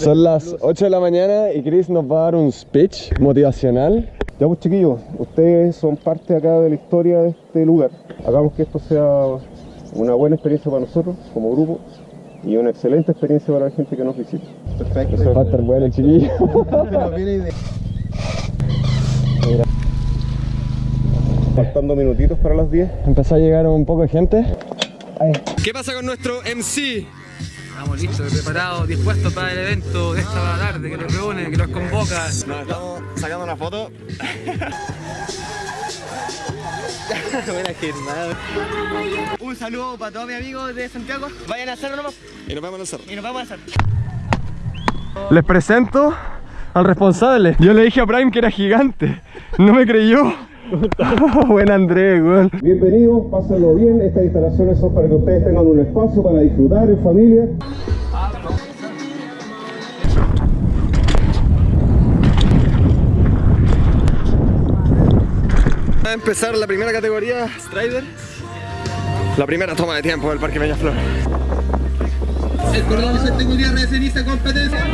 Son las 8 de la mañana y Chris nos va a dar un speech motivacional. Ya pues chiquillos, ustedes son parte acá de la historia de este lugar. Hagamos que esto sea una buena experiencia para nosotros como grupo y una excelente experiencia para la gente que nos visita. Perfecto. Va a estar bueno, chiquillo. Faltando minutitos para las 10. Empezó a llegar un poco de gente. ¿Qué pasa con nuestro MC? Estamos listos, preparados, dispuestos para el evento de esta tarde que nos reúne, que nos convoca. Nos estamos sacando una foto. Un saludo para todos mis amigos de Santiago. Vayan a hacerlo nomás. Y nos vamos a lanzar. Y nos vamos a hacer. Les presento al responsable. Yo le dije a Prime que era gigante. No me creyó. Buen Andrés, weón. Bienvenidos, pásenlo bien. Estas instalaciones son para que ustedes tengan un espacio para disfrutar en familia. Va a empezar la primera categoría, Strider. La primera toma de tiempo del Parque Peñaflor. El cordón de seguridad recién competencia.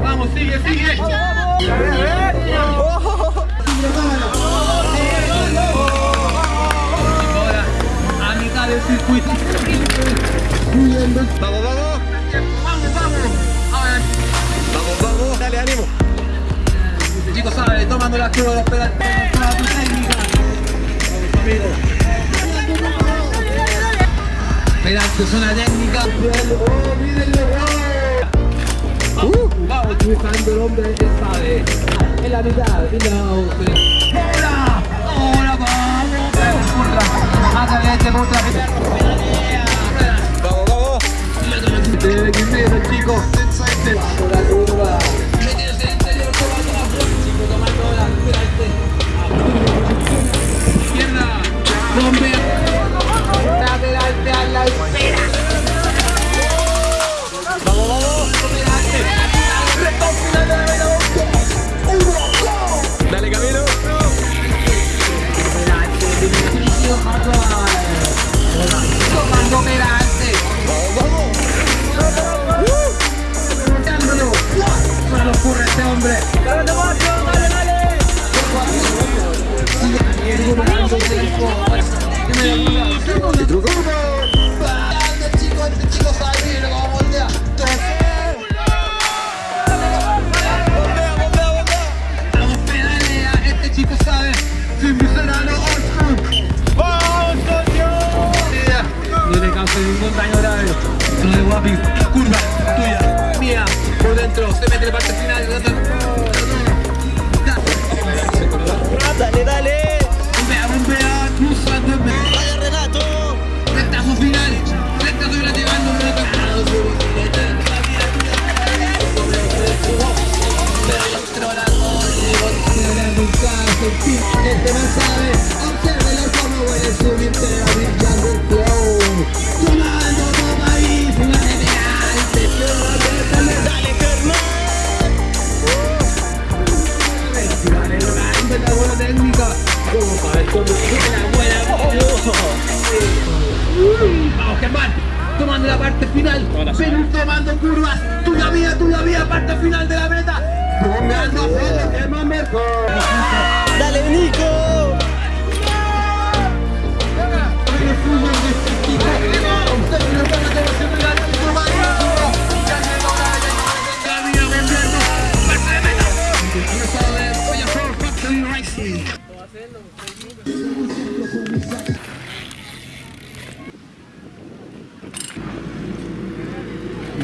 Vamos, sigue, sigue. Ahora, a mitad del circuito. Vamos, vamos. Vamos, vamos. Vamos, vamos. Dale, ánimo. chicos, sabe, tomando la curva de los pedales. Tu. Vamos, zona técnica. Oh. Uh, vamos, utilizando el hombre, él sabe. En la mitad, mira. ¡Hola! ¡Hola, vamos! Curra. Adelante, contra. Vamos, vamos. De primero, chicos. Vamos, la curva. Curva, tuya, mía. Por dentro, se mete parte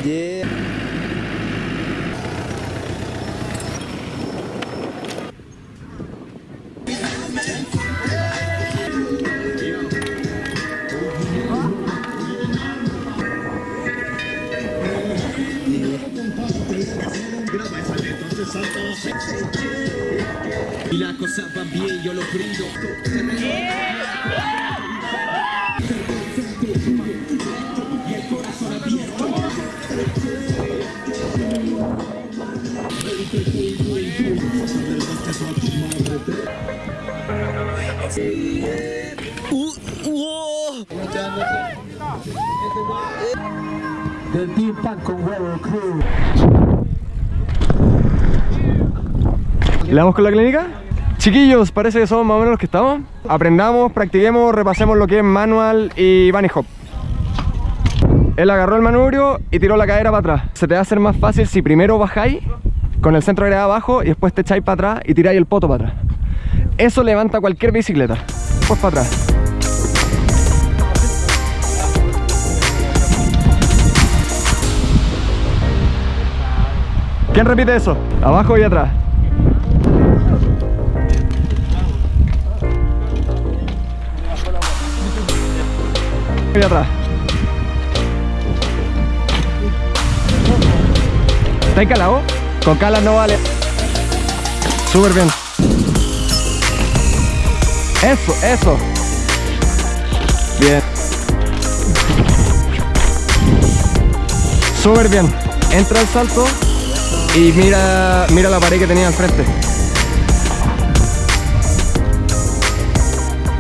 Yeah. Y la cosa va bien, yo lo brindo. Team Pack con huevo crew. ¿Le damos con la clínica? Chiquillos, parece que somos más o menos los que estamos. Aprendamos, practiquemos, repasemos lo que es manual y bunny hop. Él agarró el manubrio y tiró la cadera para atrás. Se te va a hacer más fácil si primero bajáis con el centro de gravedad abajo y después te echáis para atrás y tiráis el poto para atrás. Eso levanta cualquier bicicleta. Pues para atrás. ¿Quién repite eso? Abajo y atrás. Y atrás. ¿Está calado? Con calas no vale. Súper bien. Eso, eso. Bien. Súper bien. Entra el salto y mira, mira la pared que tenía al frente.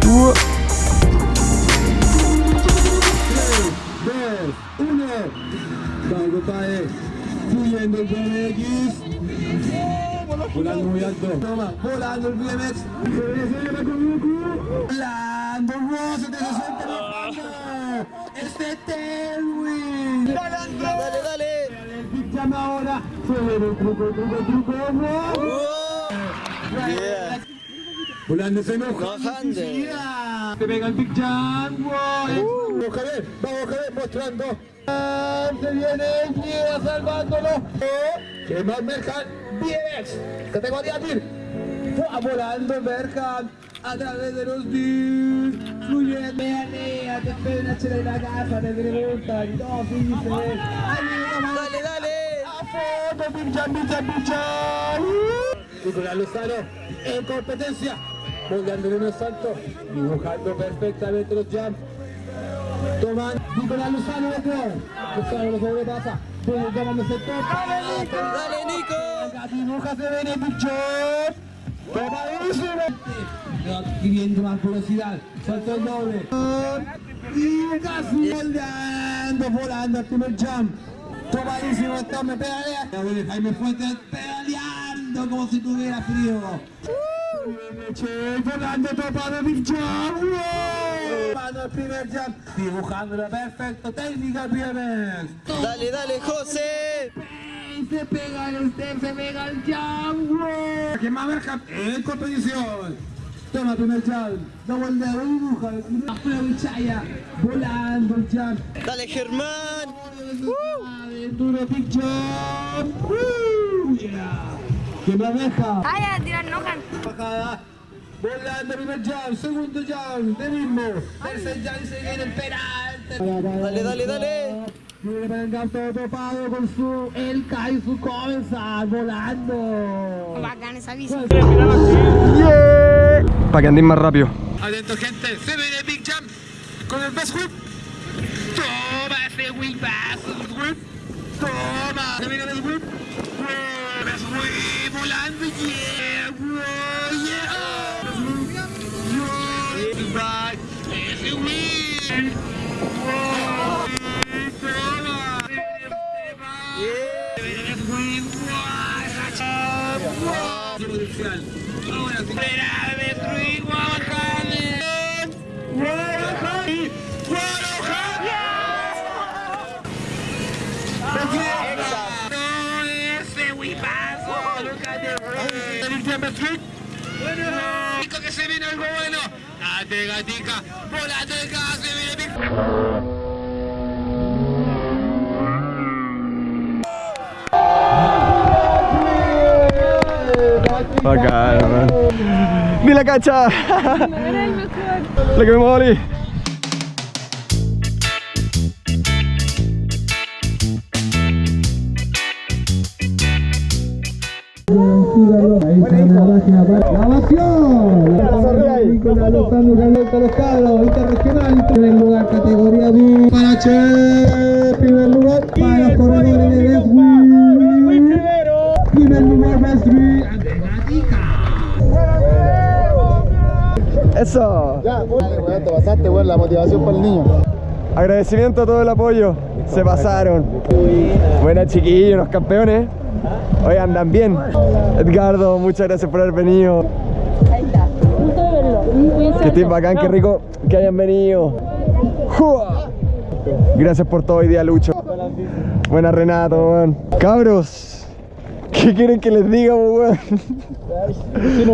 Uh. Fluyendo el BMX. Volando muy alto. Toma, volando el BMX. Volando, se te la mano. Este tailwind. Dale, dale. El Big Jam ahora. El truco, truco, truco. Volando se enoja. Te pega el Big Jam. Wow. Vamos Javier, vamos Javier mostrando. Ah, Se viene guía salvándolo. Que más Mercan, BMX, categoría TIR. Fua, Volando Mercan a través de los DIR. Fluyendo. Pelea, te esperan a echarle la casa, te preguntan. No, fíjense. Dale, dale. A foto, Big Jam, Big Jam, Big Jam. Nicolás Lozano en competencia, moldeándole unos saltos, dibujando perfectamente los jumps. Toman Nicolás Lozano de nuevo. Lozano no sabe qué pasa. Viene tomándose todo. Dale, Nico. Dibuja se ven el bicho. Tomadísimo. Adquiriendo más velocidad. Salto el doble. Y casi moldeando, volando al primer jump. Tomadísimo, esto me pedalea. Viene Jaime Fuentes pedaleando como si tuviera frío. Big Jump. ¡Wow! Mano al primer jump. Dibujándolo perfecto. Técnica BMX. Dale, dale, José. Se pega el step, se pega el jump. Que más verja en competición. Toma primer jump. No vuelve a dibuja. Aprovechaya. Volando el jump. Dale, Germán. Duro Big Jump. Que más verja. Ay. Bajada. Volando primer jump, segundo jump, de mismo. Tercer jump y se viene el penal. Dale, dale, dale. Viene Bellingham todo topado con su Elka y su Comensal volando. Bacán esa bici. Para que andéis más rápido. Atento gente, se viene Big Jump con el best whip. Toma ese whip, best whip. Toma, se viene el whip. Best whip, volando, yeah, wow, yeah. Right, ese whip. Wow, toma. Chamber Street. Bueno, que se viene algo bueno. Date, gatica, volate el gas, se viene Bacán, man. ¡Ni la cacha! La los cabros, interregional, primer lugar, categoría B. Para Che, primer lugar, para los corredores de Wheel. Primer lugar, Wheel, Andrés Gatica. Eso. Ya, weón, te pasaste, la motivación para el niño. Agradecimiento a todo el apoyo. Se pasaron. Buenas chiquillos, los campeones. Hoy andan bien. Edgardo, muchas gracias por haber venido. Ahí está. Gusto de verlo. Cuídense Que harto. bacán, qué rico que hayan venido. ¡Jua! Gracias por todo hoy día, Lucho. Buena Renato, weón. Cabros, ¿qué quieren que les diga, weón?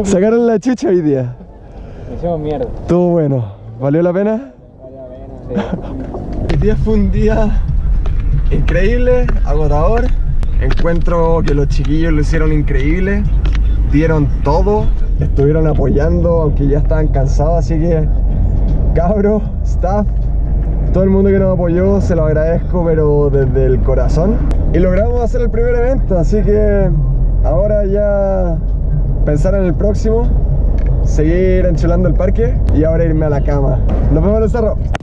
Sacaron la chucha hoy día. Hicimos mierda. Estuvo bueno. ¿Valió la pena? El día fue un día increíble, agotador. Encuentro que los chiquillos lo hicieron increíble. Dieron todo. Estuvieron apoyando, aunque ya estaban cansados. Así que, cabros, staff, todo el mundo que nos apoyó, se lo agradezco, pero desde el corazón. Y logramos hacer el primer evento, así que ahora ya pensar en el próximo, seguir enchulando el parque y ahora irme a la cama. Nos vemos en el cerro.